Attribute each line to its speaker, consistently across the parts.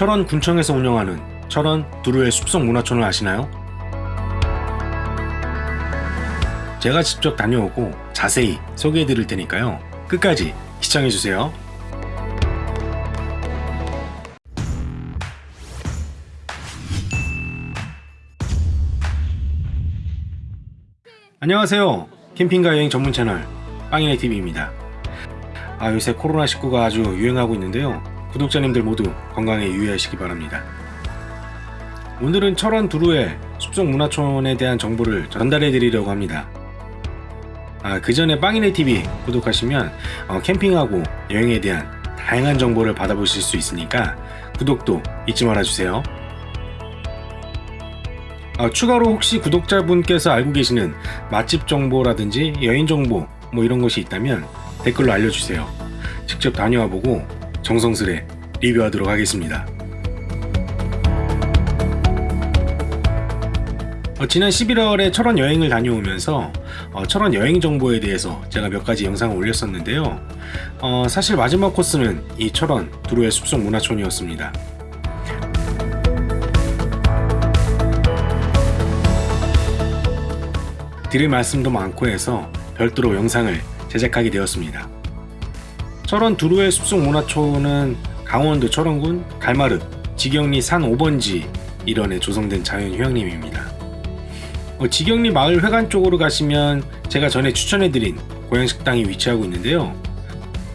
Speaker 1: 철원 군청에서 운영하는 철원 두루의 숲속 문화촌을 아시나요? 제가 직접 다녀오고 자세히 소개해 드릴 테니까요. 끝까지 시청해 주세요. 안녕하세요. 캠핑과 여행 전문 채널 빵이네 TV입니다. 아 요새 코로나19가 아주 유행하고 있는데요. 구독자님들 모두 건강에 유의하시기 바랍니다. 오늘은 철원 두루의 숲속 문화촌에 대한 정보를 전달해 드리려고 합니다. 아, 그 전에 빵이네 TV 구독하시면 어, 캠핑하고 여행에 대한 다양한 정보를 받아보실 수 있으니까 구독도 잊지 말아주세요. 아, 추가로 혹시 구독자분께서 알고 계시는 맛집 정보라든지 여행 정보 뭐 이런 것이 있다면 댓글로 알려주세요. 직접 다녀와 보고 정성스레 리뷰하도록 하겠습니다. 어, 지난 11월에 철원 여행을 다녀오면서 어, 철원 여행 정보에 대해서 제가 몇 가지 영상을 올렸었는데요. 어, 사실 마지막 코스는 이 철원 두루의 숲속 문화촌이었습니다. 드릴 말씀도 많고 해서 별도로 영상을 제작하게 되었습니다. 철원 두루의 숲속 문화촌은 강원도 철원군 갈마르 지경리 산 5번지 일원에 조성된 자연휴양림입니다. 어, 지경리 마을 회관 쪽으로 가시면 제가 전에 추천해드린 고향식당이 위치하고 있는데요.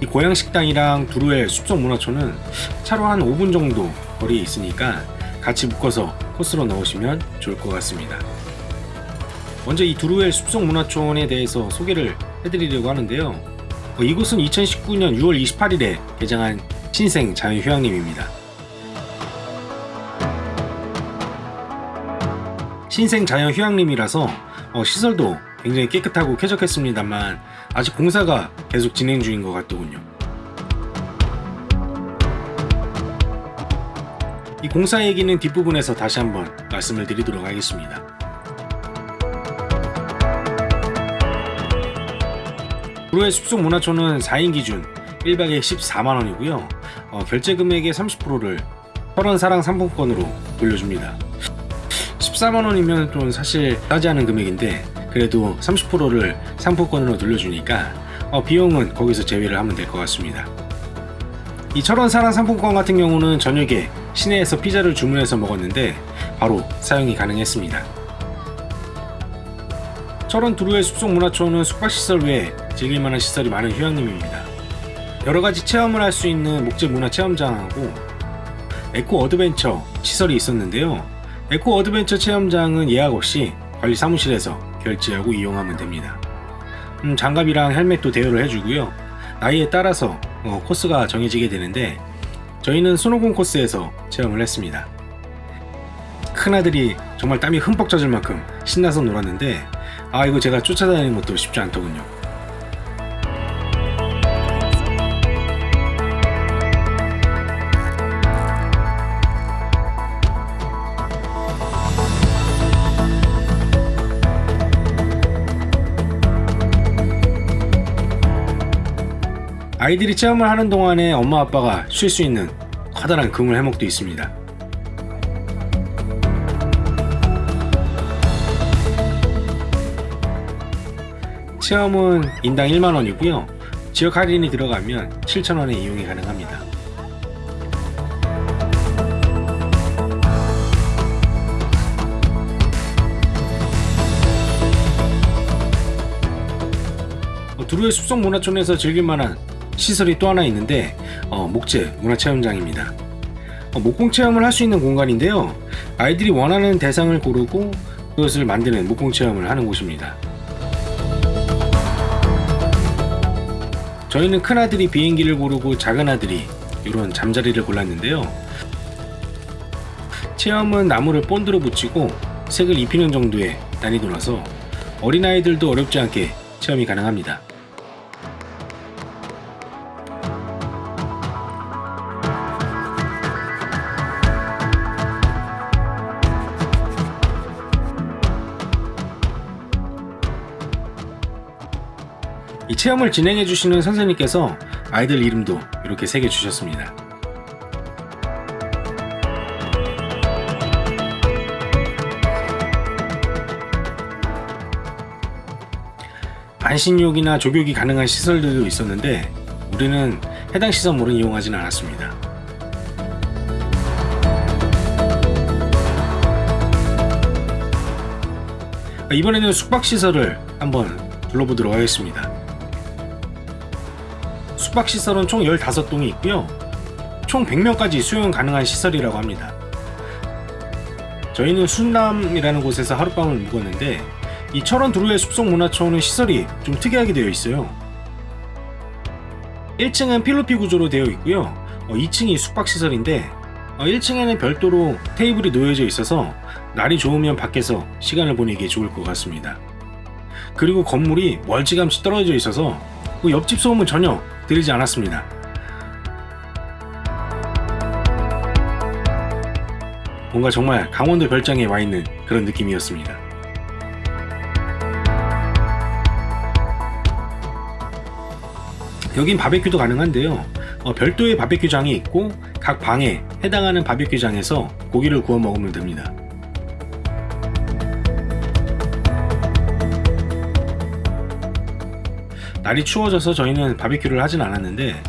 Speaker 1: 이 고향식당이랑 두루의 숲속 문화촌은 차로 한 5분 정도 거리에 있으니까 같이 묶어서 코스로 넣으시면 좋을 것 같습니다. 먼저 이 두루엘 숲속 문화촌에 대해서 소개를 해드리려고 하는데요. 어, 이곳은 2019년 6월 28일에 개장한 신생 자연휴양림입니다. 신생 자연휴양림이라서 어, 시설도 굉장히 깨끗하고 쾌적했습니다만 아직 공사가 계속 진행 중인 것 같더군요. 이 공사 얘기는 뒷부분에서 다시 한번 말씀을 드리도록 하겠습니다. 구로의 숲속 문화촌은 4인 기준 1박에 14만원이고요. 어, 결제 금액의 30%를 철원사랑 상품권으로 돌려줍니다. 14만원이면 좀 사실 싸지 않은 금액인데 그래도 30%를 상품권으로 돌려주니까 어, 비용은 거기서 제외를 하면 될 것 같습니다. 이 철원사랑 상품권 같은 경우는 저녁에 시내에서 피자를 주문해서 먹었는데 바로 사용이 가능했습니다. 철원 두루의 숲속 문화촌은 숙박시설 외에 즐길만한 시설이 많은 휴양림입니다. 여러가지 체험을 할 수 있는 목재 문화 체험장하고 eco adventure 시설이 있었는데요. eco adventure 체험장은 예약 없이 관리 사무실에서 결제하고 이용하면 됩니다. 음, 장갑이랑 헬멧도 대여를 해주고요. 나이에 따라서 어, 코스가 정해지게 되는데 저희는 손오공 코스에서 체험을 했습니다. 큰아들이 정말 땀이 흠뻑 젖을 만큼 신나서 놀았는데 아 이거 제가 쫓아다니는 것도 쉽지 않더군요. 아이들이 체험을 하는 동안에 엄마 아빠가 쉴 수 있는 커다란 그물 해먹도 있습니다. 체험은 인당 1만원이고요. 지역 할인이 들어가면 7천원에 이용이 가능합니다. 어, 두루의 숲속 문화촌에서 즐길만한 시설이 또 하나 있는데 어, 목재 문화체험장입니다. 어, 목공 체험을 할 수 있는 공간인데요. 아이들이 원하는 대상을 고르고 그것을 만드는 목공 체험을 하는 곳입니다. 저희는 큰아들이 비행기를 고르고 작은아들이 이런 잠자리를 골랐는데요. 체험은 나무를 본드로 붙이고 색을 입히는 정도의 난이도라서 어린아이들도 어렵지 않게 체험이 가능합니다. 체험을 진행해 주시는 선생님께서 아이들 이름도 이렇게 새겨 주셨습니다. 안신욕이나 조교기 가능한 시설들도 있었는데 우리는 해당 시설물은 이용하진 않았습니다. 이번에는 숙박시설을 한번 둘러보도록 하겠습니다. 숙박시설은 총 15동이 있고요. 총 100명까지 수용 가능한 시설이라고 합니다. 저희는 순남이라는 곳에서 하룻밤을 묵었는데 이 철원 두루의 숲속 문화촌은 시설이 좀 특이하게 되어 있어요. 1층은 필로피 구조로 되어 있고요. 2층이 숙박시설인데 1층에는 별도로 테이블이 놓여져 있어서 날이 좋으면 밖에서 시간을 보내기에 좋을 것 같습니다. 그리고 건물이 멀찌감치 떨어져 있어서 그 옆집 소음은 전혀 들리지 않았습니다. 뭔가 정말 강원도 별장에 와 있는 그런 느낌이었습니다. 여긴 바베큐도 가능한데요. 어, 별도의 바베큐장이 있고 각 방에 해당하는 바베큐장에서 고기를 구워 먹으면 됩니다. 날이 추워져서 저희는 바베큐를 하진 않았는데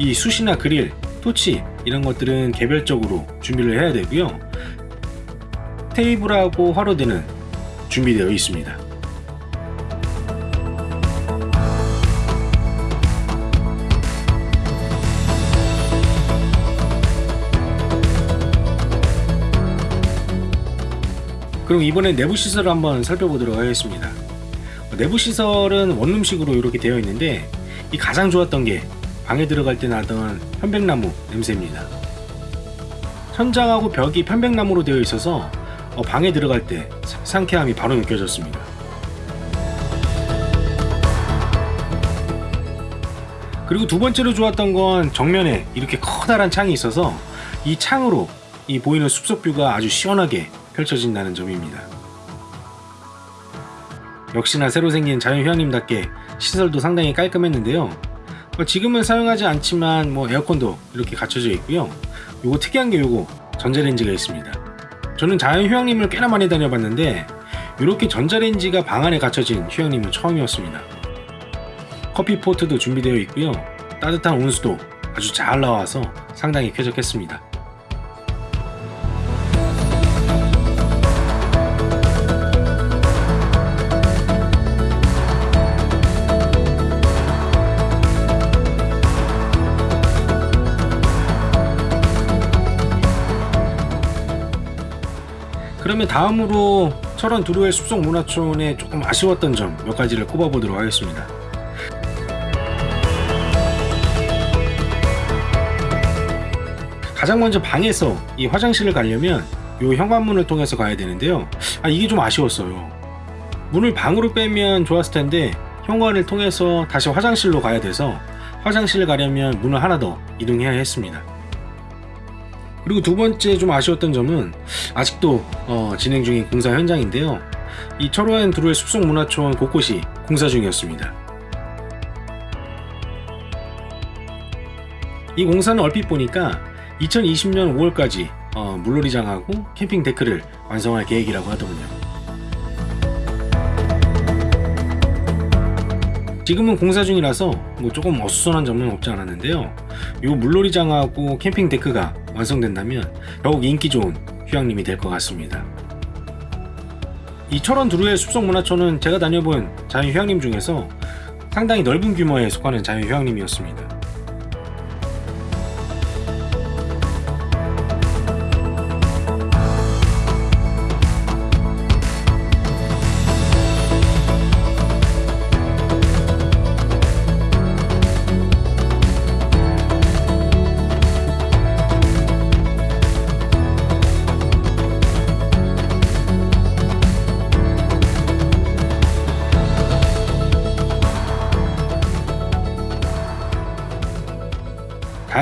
Speaker 1: 이 숯이나 그릴, 토치 이런 것들은 개별적으로 준비를 해야 되고요. 테이블하고 화로대는 준비되어 있습니다. 그럼 이번에 내부 시설을 한번 살펴보도록 하겠습니다. 내부 시설은 원룸식으로 이렇게 되어 있는데 이 가장 좋았던 게 방에 들어갈 때 나던 편백나무 냄새입니다. 천장하고 벽이 편백나무로 되어 있어서 어, 방에 들어갈 때 상쾌함이 바로 느껴졌습니다. 그리고 두 번째로 좋았던 건 정면에 이렇게 커다란 창이 있어서 이 창으로 이 보이는 숲속 뷰가 아주 시원하게 펼쳐진다는 점입니다. 역시나 새로 생긴 자연휴양림답게 시설도 상당히 깔끔했는데요. 뭐 지금은 사용하지 않지만 뭐 에어컨도 이렇게 갖춰져 있고요. 요거 특이한 게 요거 전자레인지가 있습니다. 저는 자연휴양림을 꽤나 많이 다녀봤는데 이렇게 전자레인지가 방 안에 갖춰진 휴양림은 처음이었습니다. 커피 포트도 준비되어 있고요. 따뜻한 온수도 아주 잘 나와서 상당히 쾌적했습니다. 그러면 다음으로 철원 두루의 숲속 문화촌에 조금 아쉬웠던 점 몇 가지를 꼽아보도록 하겠습니다. 가장 먼저 방에서 이 화장실을 가려면 이 현관문을 통해서 가야 되는데요. 아 이게 좀 아쉬웠어요. 문을 방으로 빼면 좋았을 텐데 현관을 통해서 다시 화장실로 가야 돼서 화장실을 가려면 문을 하나 더 이동해야 했습니다. 그리고 두 번째 좀 아쉬웠던 점은 아직도 어, 진행 중인 공사 현장인데요. 이 철원 두루의 숲속 문화촌 곳곳이 공사 중이었습니다. 이 공사는 얼핏 보니까 2020년 5월까지 어, 물놀이장하고 캠핑 데크를 완성할 계획이라고 하더군요. 지금은 공사 중이라서 뭐 조금 어수선한 점은 없지 않았는데요. 이 물놀이장하고 캠핑 데크가 완성된다면 더욱 인기 좋은 휴양림이 될 것 같습니다. 이 철원 두루의 숲속 문화촌은 제가 다녀본 자연 휴양림 중에서 상당히 넓은 규모에 속하는 자연 휴양림이었습니다.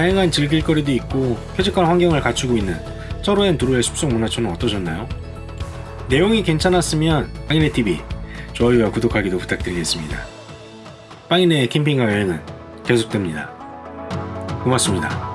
Speaker 1: 다양한 즐길 거리도 있고 쾌적한 환경을 갖추고 있는 철호앤 두루의 숲속 문화촌은 어떠셨나요? 내용이 괜찮았으면 빵이네TV 좋아요와 구독하기도 부탁드리겠습니다. 빵이네의 캠핑과 여행은 계속됩니다. 고맙습니다.